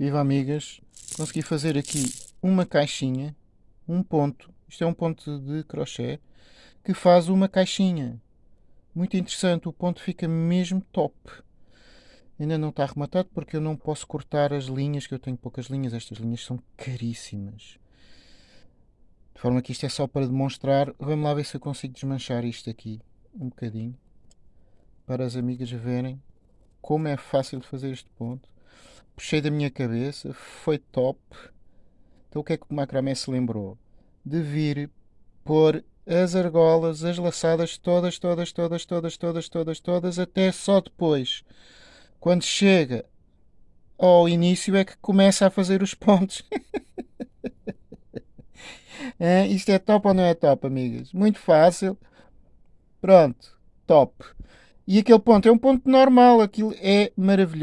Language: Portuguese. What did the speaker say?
Viva amigas, consegui fazer aqui uma caixinha, um ponto, isto é um ponto de crochê, que faz uma caixinha. Muito interessante, o ponto fica mesmo top. Ainda não está arrematado porque eu não posso cortar as linhas, que eu tenho poucas linhas, estas linhas são caríssimas. De forma que isto é só para demonstrar. Vamos lá ver se eu consigo desmanchar isto aqui um bocadinho. Para as amigas verem como é fácil fazer este ponto. Puxei da minha cabeça, foi top. Então o que é que o macramé se lembrou? De vir pôr as argolas, as laçadas, todas, todas, todas, todas, todas, todas, todas, até só depois. Quando chega ao início é que começa a fazer os pontos. É, isto é top ou não é top, amigas? Muito fácil. Pronto, top. E aquele ponto é um ponto normal, aquilo é maravilhoso.